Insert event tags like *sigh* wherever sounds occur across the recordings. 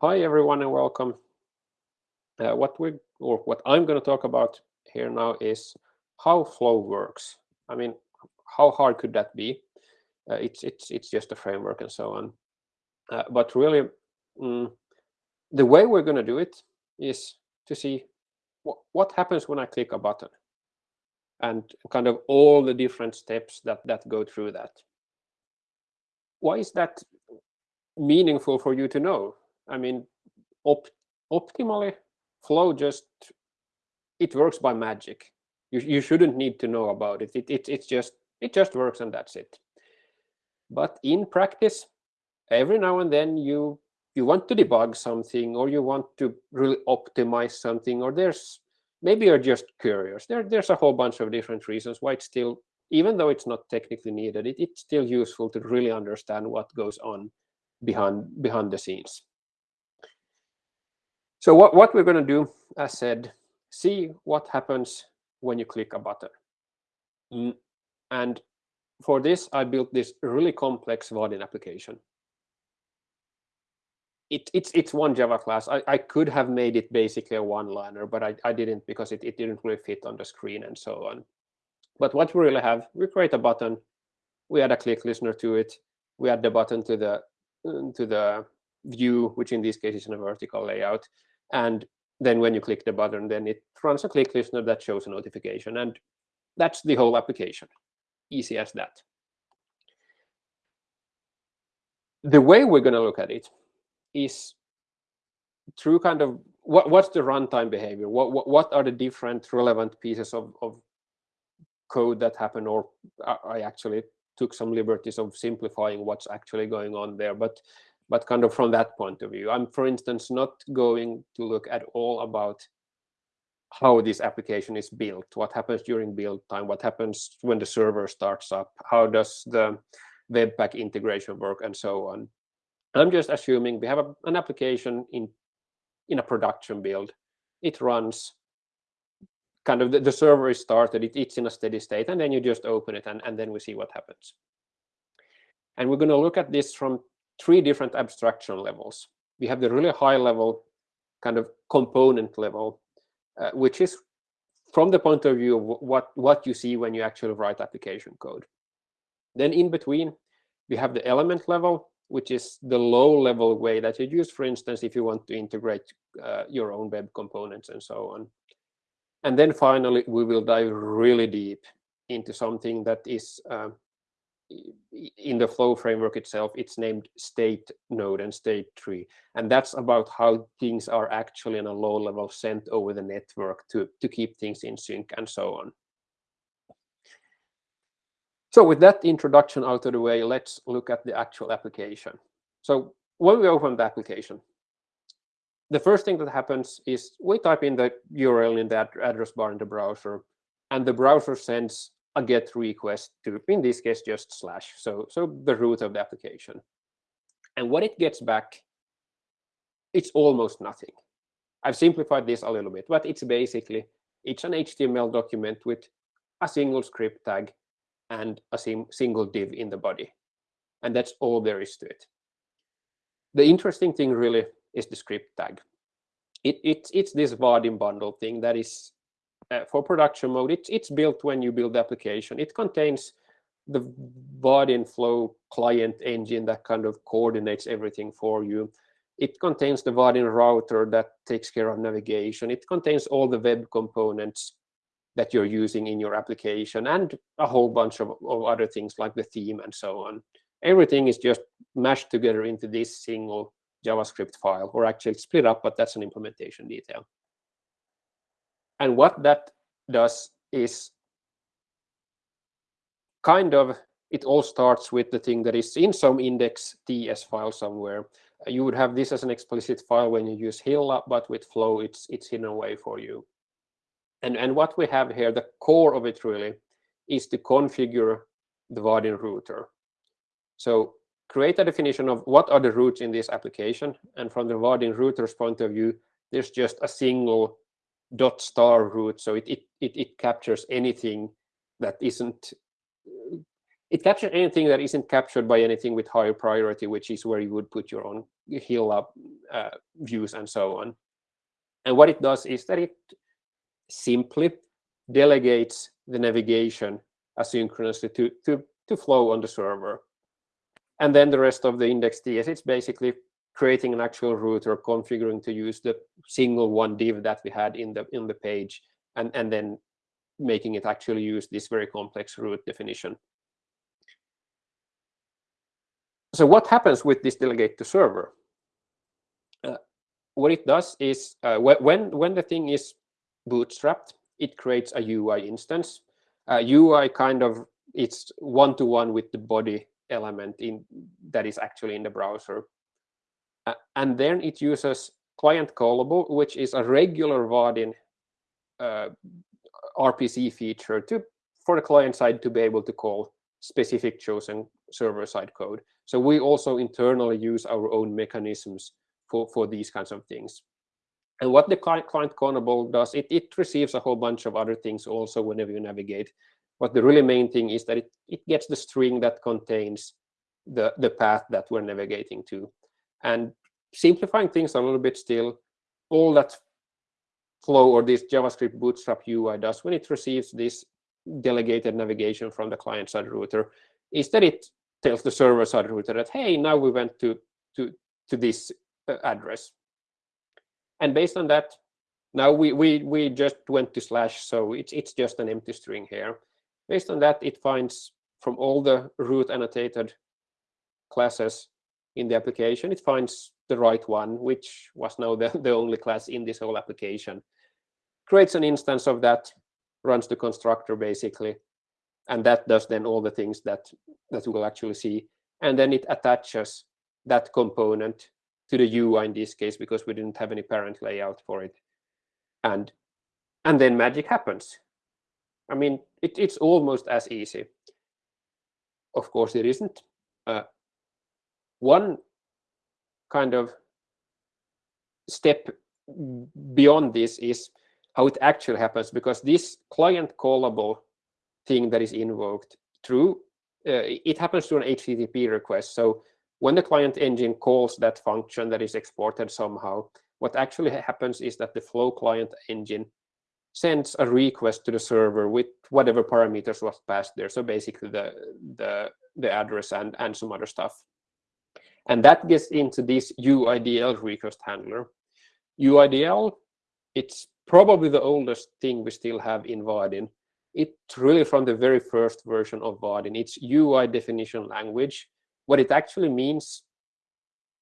Hi everyone and welcome. Uh, what we or what I'm going to talk about here now is how flow works. I mean, how hard could that be? Uh, it's it's it's just a framework and so on. Uh, but really, mm, the way we're going to do it is to see what what happens when I click a button, and kind of all the different steps that that go through that. Why is that meaningful for you to know? I mean, op optimally, flow just it works by magic. You you shouldn't need to know about it. It it it's just it just works and that's it. But in practice, every now and then you you want to debug something or you want to really optimize something or there's maybe you're just curious. There there's a whole bunch of different reasons why it's still even though it's not technically needed, it, it's still useful to really understand what goes on behind behind the scenes. So what, what we're going to do, as said, see what happens when you click a button. And for this, I built this really complex Vaadin application. It, it's it's one Java class. I, I could have made it basically a one-liner, but I, I didn't because it, it didn't really fit on the screen and so on. But what we really have, we create a button, we add a click listener to it, we add the button to the to the view, which in this case is in a vertical layout, and then when you click the button, then it runs a click listener that shows a notification. And that's the whole application. Easy as that. The way we're going to look at it is through kind of what, what's the runtime behavior? What, what, what are the different relevant pieces of, of code that happen? Or uh, I actually took some liberties of simplifying what's actually going on there. But but kind of from that point of view. I'm, for instance, not going to look at all about how this application is built, what happens during build time, what happens when the server starts up, how does the Webpack integration work, and so on. I'm just assuming we have a, an application in, in a production build. It runs, kind of the, the server is started, it, it's in a steady state, and then you just open it, and, and then we see what happens. And we're going to look at this from three different abstraction levels. We have the really high level kind of component level, uh, which is from the point of view of what, what you see when you actually write application code. Then in between, we have the element level, which is the low level way that you use, for instance, if you want to integrate uh, your own web components and so on. And then finally, we will dive really deep into something that is uh, in the flow framework itself, it's named state node and state tree. And that's about how things are actually in a low level sent over the network to, to keep things in sync and so on. So with that introduction out of the way, let's look at the actual application. So when we open the application, the first thing that happens is we type in the URL in the address bar in the browser, and the browser sends a GET request to, in this case, just slash, so, so the root of the application. And what it gets back, it's almost nothing. I've simplified this a little bit, but it's basically, it's an HTML document with a single script tag and a single div in the body. And that's all there is to it. The interesting thing really is the script tag. It, it, it's this Vaadin bundle thing that is uh, for production mode, it's, it's built when you build the application. It contains the Vaadin Flow client engine that kind of coordinates everything for you. It contains the Vaadin router that takes care of navigation. It contains all the web components that you're using in your application and a whole bunch of, of other things like the theme and so on. Everything is just mashed together into this single JavaScript file, or actually split up, but that's an implementation detail. And what that does is kind of, it all starts with the thing that is in some index TS file somewhere. Uh, you would have this as an explicit file when you use Hilla, but with Flow, it's it's hidden away for you. And, and what we have here, the core of it really, is to configure the Vaadin router. So create a definition of what are the routes in this application. And from the Vaadin router's point of view, there's just a single dot star root. So it, it, it, it captures anything that isn't it captures anything that isn't captured by anything with higher priority, which is where you would put your own Hilla uh, views and so on. And what it does is that it simply delegates the navigation asynchronously to, to, to flow on the server. And then the rest of the index.ts, it's basically creating an actual route or configuring to use the single one div that we had in the in the page, and, and then making it actually use this very complex route definition. So what happens with this delegate to server? Uh, what it does is uh, when when the thing is bootstrapped, it creates a UI instance. Uh, UI kind of it's one to one with the body element in that is actually in the browser, and then it uses client callable, which is a regular Vaadin uh, RPC feature to for the client side to be able to call specific chosen server side code. So we also internally use our own mechanisms for, for these kinds of things. And what the client, client callable does, it, it receives a whole bunch of other things also whenever you navigate. But the really main thing is that it, it gets the string that contains the, the path that we're navigating to. And simplifying things a little bit still, all that flow or this JavaScript Bootstrap UI does when it receives this delegated navigation from the client-side router is that it tells the server-side router that, hey, now we went to, to, to this uh, address. And based on that, now we, we, we just went to slash, so it's, it's just an empty string here. Based on that, it finds from all the route annotated classes in the application, it finds the right one, which was now the, *laughs* the only class in this whole application. Creates an instance of that, runs the constructor basically, and that does then all the things that, that we'll actually see. And then it attaches that component to the UI in this case, because we didn't have any parent layout for it. And, and then magic happens. I mean, it, it's almost as easy. Of course, it isn't. Uh, one kind of step beyond this is how it actually happens, because this client callable thing that is invoked through, uh, it happens through an HTTP request. So when the client engine calls that function that is exported somehow, what actually happens is that the flow client engine sends a request to the server with whatever parameters was passed there. So basically the, the, the address and, and some other stuff. And that gets into this UIDL request handler. UIDL, it's probably the oldest thing we still have in Vaadin. It's really from the very first version of Vaadin. It's UI definition language. What it actually means,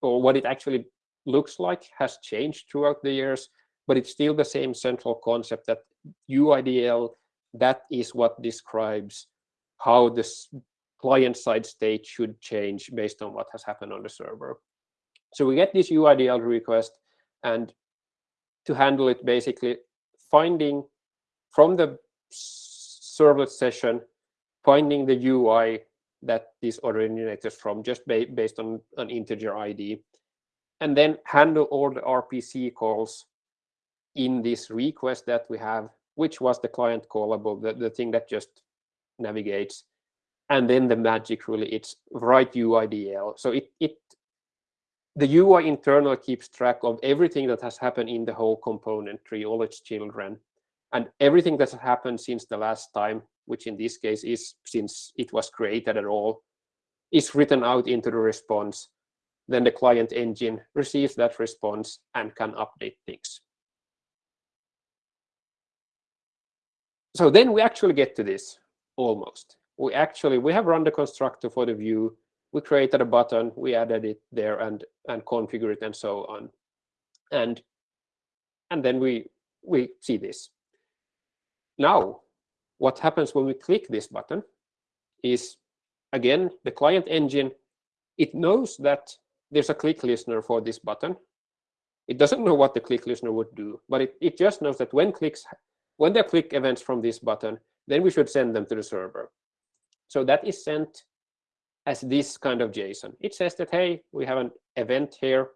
or what it actually looks like, has changed throughout the years, but it's still the same central concept that UIDL, that is what describes how this client-side state should change based on what has happened on the server. So we get this UIDL request, and to handle it, basically finding from the servlet session, finding the UI that this originated from just ba based on an integer ID, and then handle all the RPC calls in this request that we have, which was the client callable, the, the thing that just navigates and then the magic really it's write UIDL. So it it the UI internal keeps track of everything that has happened in the whole component tree, all its children, and everything that has happened since the last time, which in this case is since it was created at all, is written out into the response. Then the client engine receives that response and can update things. So then we actually get to this almost we actually we have run the constructor for the view. We created a button we added it there and and configure it and so on. And and then we we see this. Now what happens when we click this button is again the client engine it knows that there's a click listener for this button. It doesn't know what the click listener would do but it, it just knows that when clicks when there click events from this button then we should send them to the server so that is sent as this kind of JSON. It says that, hey, we have an event here,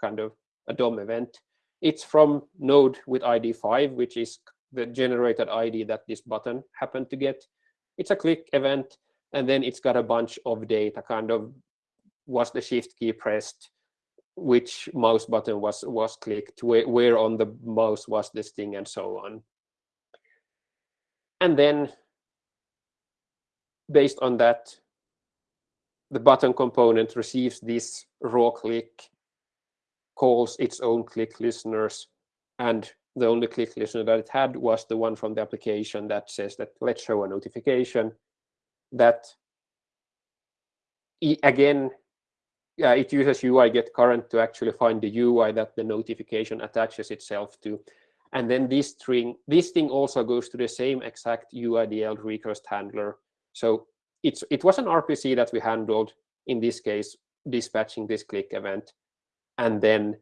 kind of a DOM event. It's from node with ID 5, which is the generated ID that this button happened to get. It's a click event. and then it's got a bunch of data, kind of was the shift key pressed, which mouse button was was clicked, where, where on the mouse was this thing, and so on. And then based on that, the button component receives this raw click, calls its own click listeners, and the only click listener that it had was the one from the application that says that let's show a notification that again yeah, it uses UI get current to actually find the UI that the notification attaches itself to. And then this string, this thing also goes to the same exact UIDL request handler. So it's it was an RPC that we handled in this case, dispatching this click event. And then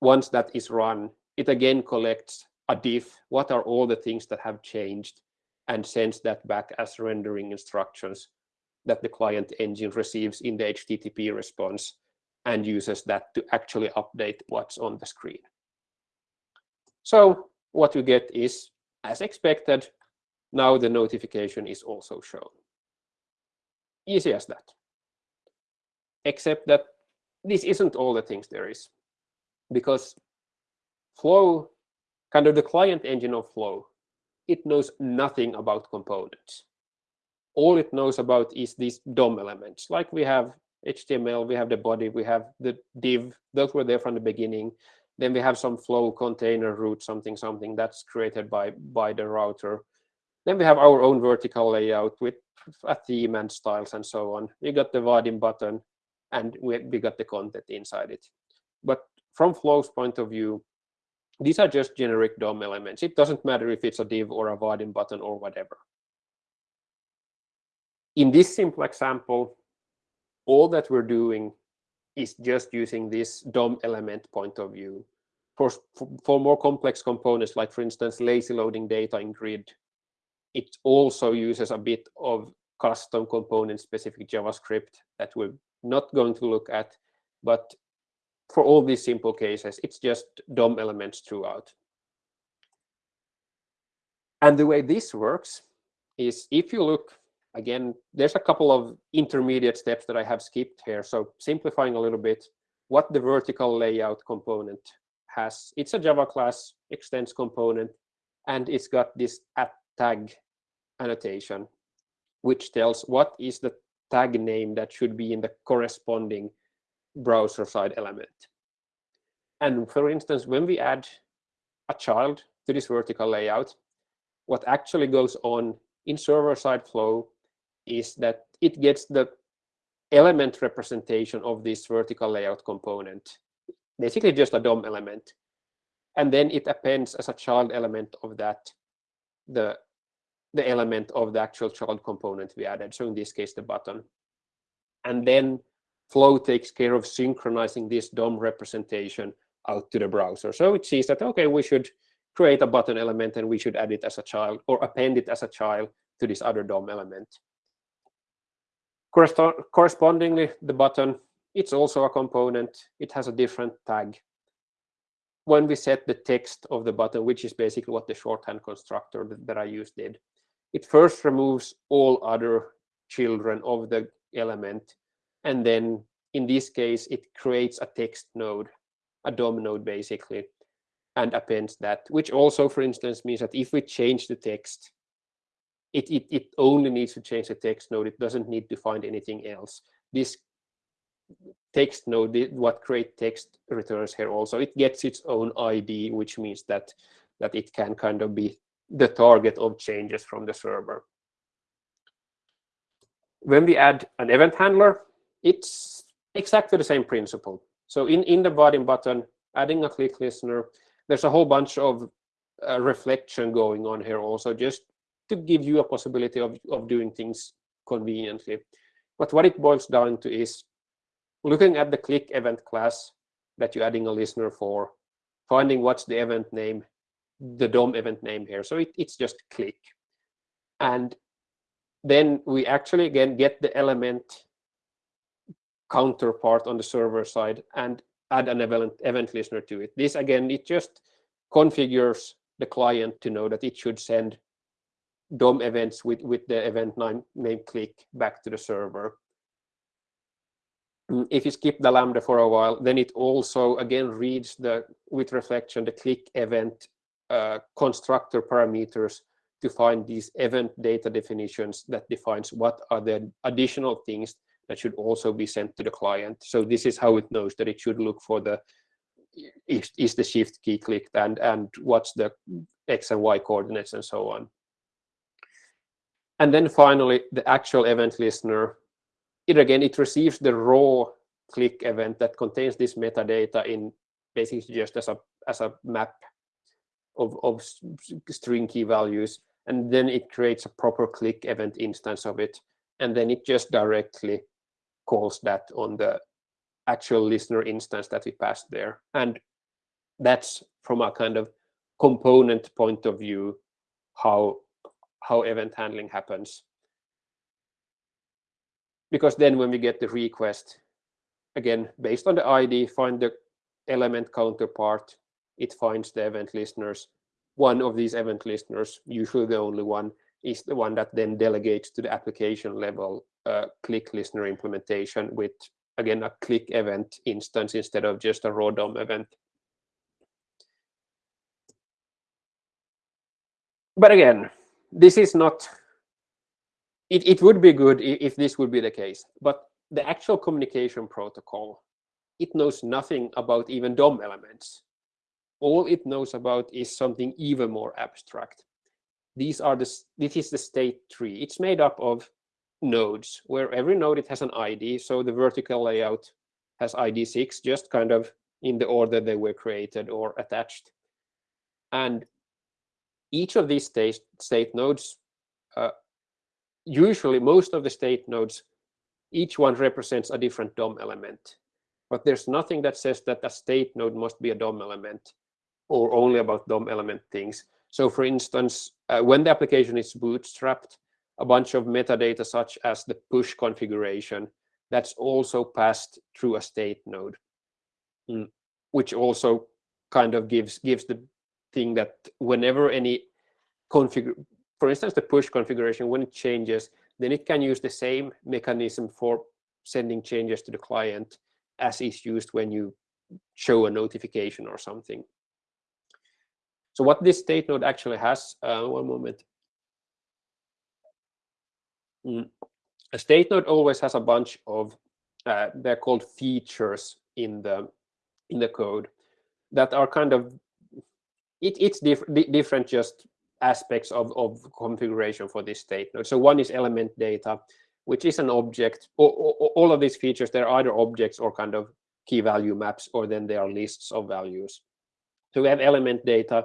once that is run, it again collects a diff. What are all the things that have changed and sends that back as rendering instructions that the client engine receives in the HTTP response and uses that to actually update what's on the screen. So what you get is, as expected, now the notification is also shown. Easy as that. Except that this isn't all the things there is. Because Flow, kind of the client engine of Flow, it knows nothing about components. All it knows about is these DOM elements. Like we have HTML, we have the body, we have the div, those were there from the beginning. Then we have some flow container root, something, something that's created by, by the router. Then we have our own vertical layout with a theme and styles and so on. We got the Vaadin button and we, we got the content inside it. But from Flow's point of view, these are just generic DOM elements. It doesn't matter if it's a div or a Vaadin button or whatever. In this simple example, all that we're doing is just using this DOM element point of view. For, for more complex components, like for instance, lazy loading data in grid, it also uses a bit of custom component specific JavaScript that we're not going to look at. But for all these simple cases, it's just DOM elements throughout. And the way this works is if you look, again, there's a couple of intermediate steps that I have skipped here. So simplifying a little bit, what the vertical layout component has. It's a Java class extends component, and it's got this at tag annotation, which tells what is the tag name that should be in the corresponding browser side element. And for instance, when we add a child to this vertical layout, what actually goes on in server-side flow is that it gets the element representation of this vertical layout component, basically just a DOM element. And then it appends as a child element of that the, the element of the actual child component we added. So in this case, the button. And then Flow takes care of synchronizing this DOM representation out to the browser. So it sees that, okay, we should create a button element and we should add it as a child or append it as a child to this other DOM element. Correspondingly, the button, it's also a component. It has a different tag. When we set the text of the button, which is basically what the shorthand constructor that, I used did, it first removes all other children of the element and then in this case, it creates a text node, a DOM node basically, and appends that, which also, for instance, means that if we change the text, it, it, it only needs to change the text node. It doesn't need to find anything else. This text node, what create text returns here also, it gets its own ID, which means that, that it can kind of be the target of changes from the server. When we add an event handler, it's exactly the same principle. So in, in the Vaadin button, adding a click listener, there's a whole bunch of uh, reflection going on here also, just to give you a possibility of, of doing things conveniently. But what it boils down to is looking at the click event class that you're adding a listener for, finding what's the event name, the DOM event name here. So it, it's just click. And then we actually, again, get the element counterpart on the server side and add an event, event listener to it. This again, it just configures the client to know that it should send DOM events with, with the event name, name click back to the server. Mm, if you skip the Lambda for a while, then it also again reads the with reflection the click event uh, constructor parameters to find these event data definitions that defines what are the additional things that should also be sent to the client. So this is how it knows that it should look for the is, is the shift key clicked and and what's the x and y coordinates and so on. And then finally, the actual event listener it again, it receives the raw click event that contains this metadata in basically just as a as a map of, of string key values. And then it creates a proper click event instance of it. And then it just directly calls that on the actual listener instance that we passed there. And that's from a kind of component point of view, how, how event handling happens because then when we get the request, again, based on the ID, find the element counterpart, it finds the event listeners. One of these event listeners, usually the only one, is the one that then delegates to the application level uh, click listener implementation with, again, a click event instance instead of just a raw DOM event. But again, this is not it, it would be good if this would be the case, but the actual communication protocol, it knows nothing about even DOM elements. All it knows about is something even more abstract. These are the, this is the state tree. It's made up of nodes where every node it has an ID. So the vertical layout has ID six, just kind of in the order they were created or attached. And each of these state, state nodes uh, usually most of the state nodes, each one represents a different DOM element. But there's nothing that says that a state node must be a DOM element or only about DOM element things. So for instance, uh, when the application is bootstrapped, a bunch of metadata such as the push configuration, that's also passed through a state node, mm, which also kind of gives gives the thing that whenever any config for instance, the push configuration, when it changes, then it can use the same mechanism for sending changes to the client as is used when you show a notification or something. So what this state node actually has, uh, one moment. Mm. A state node always has a bunch of, uh, they're called features in the in the code that are kind of, it, it's diff different just aspects of, of configuration for this state node. So one is element data, which is an object. All, all of these features, they're either objects or kind of key value maps, or then they are lists of values. So we have element data,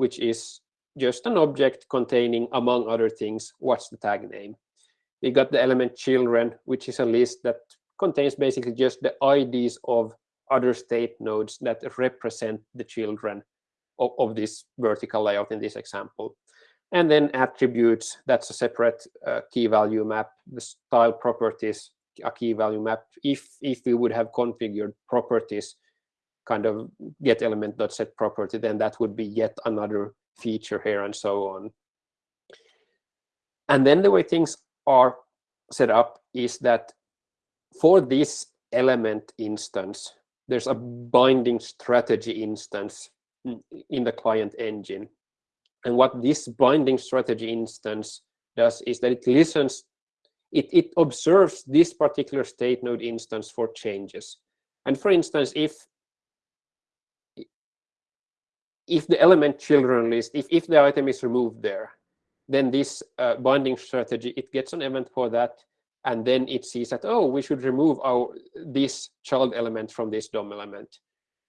which is just an object containing, among other things, what's the tag name. We got the element children, which is a list that contains basically just the IDs of other state nodes that represent the children of, of this vertical layout in this example. And then attributes, that's a separate uh, key value map. The style properties, a key value map. If, if we would have configured properties, kind of get element dot set property, then that would be yet another feature here and so on. And then the way things are set up is that for this element instance, there's a binding strategy instance in the client engine. And what this binding strategy instance does is that it listens, it, it observes this particular state node instance for changes. And for instance, if if the element children list, if, if the item is removed there, then this uh, binding strategy, it gets an event for that. And then it sees that, oh, we should remove our this child element from this DOM element.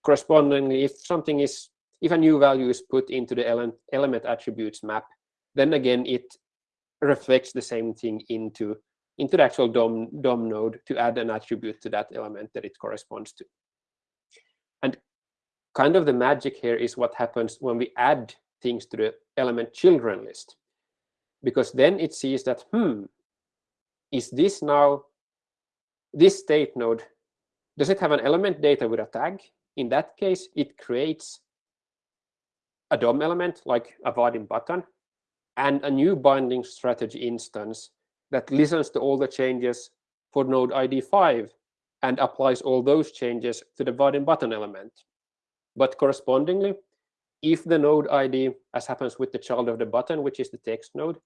Correspondingly, if something is if a new value is put into the element, element attributes map, then again, it reflects the same thing into, into the actual DOM, DOM node to add an attribute to that element that it corresponds to. Kind of the magic here is what happens when we add things to the element children list. Because then it sees that, hmm, is this now, this state node, does it have an element data with a tag? In that case, it creates a DOM element like a Vaadin button, and a new binding strategy instance that listens to all the changes for node ID 5 and applies all those changes to the button button element. But correspondingly, if the node ID, as happens with the child of the button, which is the text node,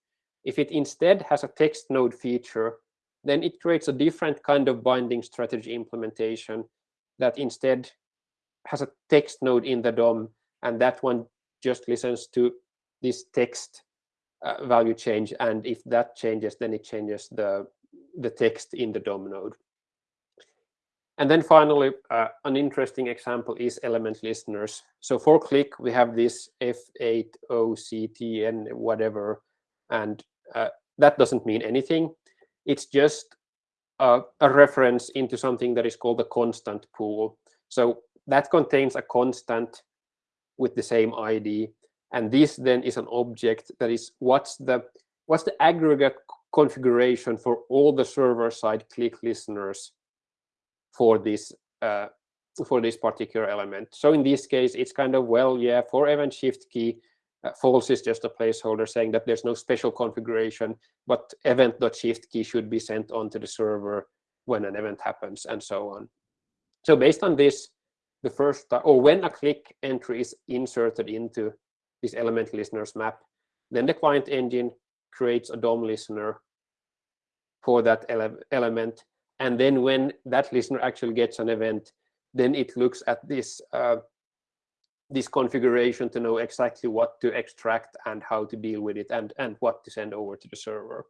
if it instead has a text node feature, then it creates a different kind of binding strategy implementation that instead has a text node in the DOM, and that one just listens to this text uh, value change. And if that changes, then it changes the, the text in the DOM node. And then finally, uh, an interesting example is element listeners. So for click, we have this F8OCTN whatever, and uh, that doesn't mean anything. It's just a reference into something that is called a constant pool. So that contains a constant with the same ID. And this then is an object that is what's the what's the aggregate configuration for all the server-side click listeners for this uh, for this particular element. So in this case, it's kind of well, yeah, for event shift key, uh, false is just a placeholder saying that there's no special configuration, but event.shift key should be sent onto the server when an event happens and so on. So based on this, the first or when a click entry is inserted into this element listeners map, then the client engine creates a DOM listener for that ele element and then when that listener actually gets an event, then it looks at this uh, this configuration to know exactly what to extract and how to deal with it and, and what to send over to the server.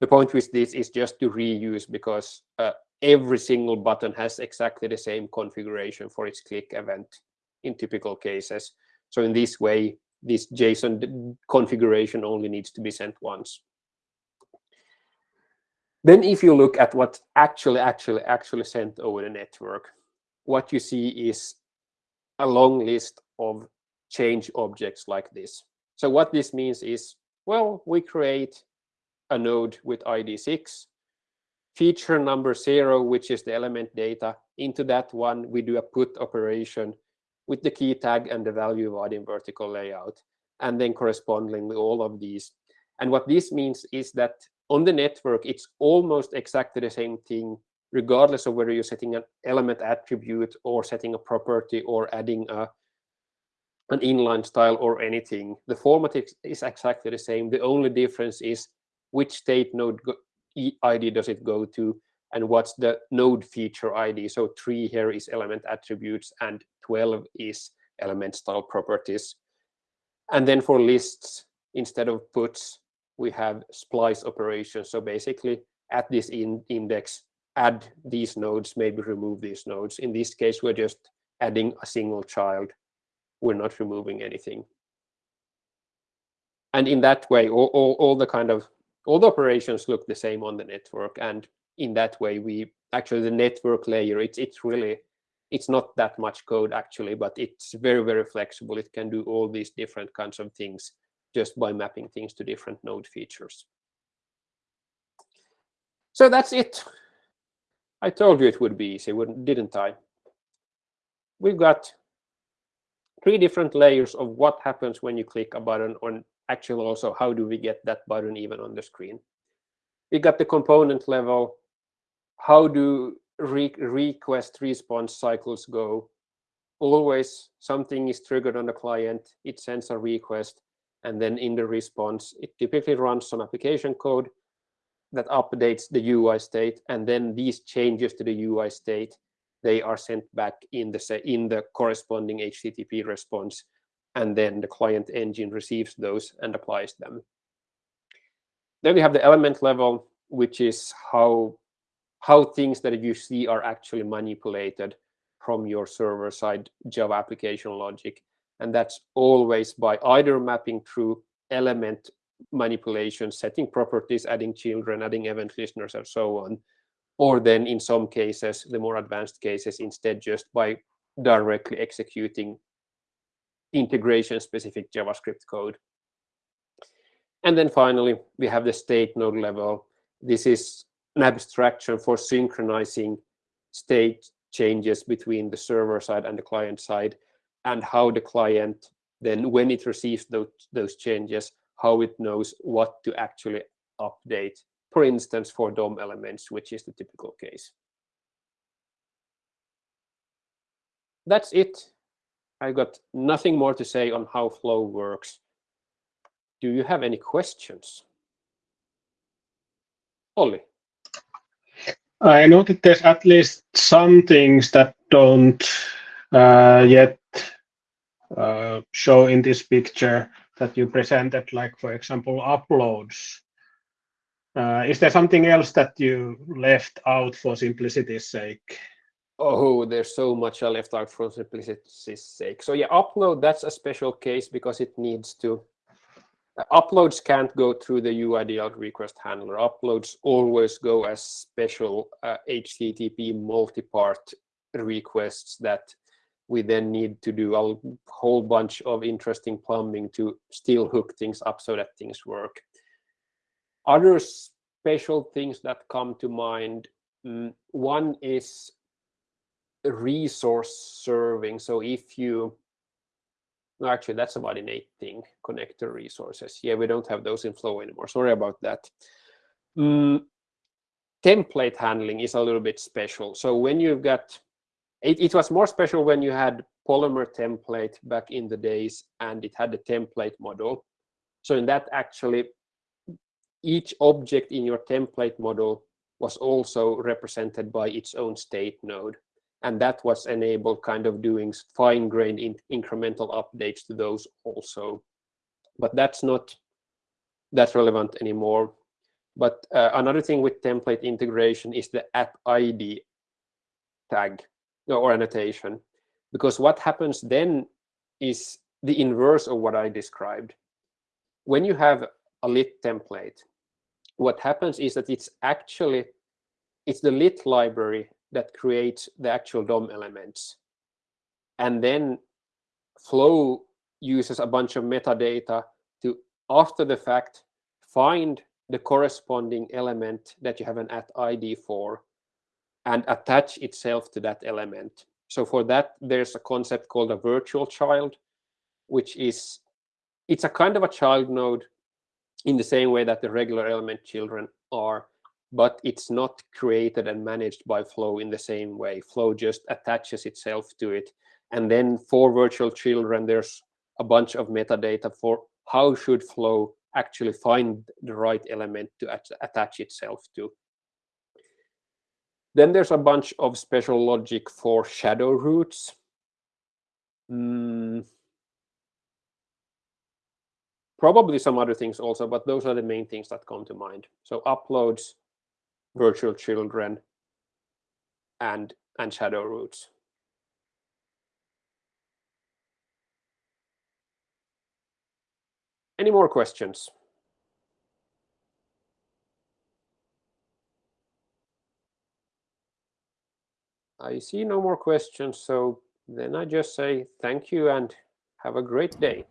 The point with this is just to reuse because uh, every single button has exactly the same configuration for its click event in typical cases. So in this way, this JSON configuration only needs to be sent once. Then if you look at what actually, actually, actually sent over the network, what you see is a long list of change objects like this. So what this means is, well, we create a node with ID 6, feature number 0, which is the element data. Into that one, we do a put operation with the key tag and the value Vaadin vertical layout, and then correspondingly all of these. And what this means is that on the network, it's almost exactly the same thing, regardless of whether you're setting an element attribute or setting a property or adding a, an inline style or anything. The format is, is exactly the same. The only difference is which state node ID does it go to and what's the node feature ID. So 3 here is element attributes and 12 is element style properties. And then for lists, instead of puts, we have splice operations. So basically, at this in index, add these nodes, maybe remove these nodes. In this case, we're just adding a single child. We're not removing anything. And in that way, all, all, all the kind of all the operations look the same on the network. And in that way, we actually the network layer, it's it's really it's not that much code actually, but it's very, very flexible. It can do all these different kinds of things just by mapping things to different node features. So that's it. I told you it would be easy, didn't I? We've got three different layers of what happens when you click a button on actually also how do we get that button even on the screen. We got the component level. How do re request response cycles go? Always something is triggered on the client. It sends a request and then in the response, it typically runs some application code that updates the UI state. And then these changes to the UI state, they are sent back in the, in the corresponding HTTP response. And then the client engine receives those and applies them. Then we have the element level, which is how, how things that you see are actually manipulated from your server-side Java application logic and that's always by either mapping through element manipulation, setting properties, adding children, adding event listeners, and so on. Or then in some cases, the more advanced cases, instead just by directly executing integration-specific JavaScript code. And then finally, we have the state node level. This is an abstraction for synchronizing state changes between the server side and the client side and how the client then when it receives those, those changes, how it knows what to actually update, for instance, for DOM elements, which is the typical case. That's it. I got nothing more to say on how Flow works. Do you have any questions? Olli. I know that there's at least some things that don't uh, yet show in this picture that you presented, like, for example, uploads. Uh, is there something else that you left out for simplicity's sake? Oh, there's so much I left out for simplicity's sake. So yeah, upload, that's a special case because it needs to, uh, uploads can't go through the UIDL request handler. Uploads always go as special uh, HTTP multi-part requests that we then need to do a whole bunch of interesting plumbing to still hook things up so that things work. Other special things that come to mind, mm, one is resource serving. So if you, actually that's a Vaadin 8 thing, connector resources. Yeah, we don't have those in Flow anymore. Sorry about that. Mm, template handling is a little bit special. So when you've got it, it was more special when you had Polymer template back in the days and it had a template model. So in that actually, each object in your template model was also represented by its own state node. And that was enabled kind of doing fine-grained in incremental updates to those also. But that's not that relevant anymore. But uh, another thing with template integration is the at ID tag or annotation. Because what happens then is the inverse of what I described. When you have a lit template, what happens is that it's actually, it's the lit library that creates the actual DOM elements. And then Flow uses a bunch of metadata to, after the fact, find the corresponding element that you have an at ID for and attach itself to that element. So for that, there's a concept called a virtual child, which is, it's a kind of a child node in the same way that the regular element children are, but it's not created and managed by Flow in the same way. Flow just attaches itself to it. And then for virtual children, there's a bunch of metadata for how should Flow actually find the right element to attach itself to. Then there's a bunch of special logic for shadow roots. Mm. Probably some other things also, but those are the main things that come to mind. So uploads, virtual children, and, and shadow roots. Any more questions? I see no more questions, so then I just say thank you and have a great day.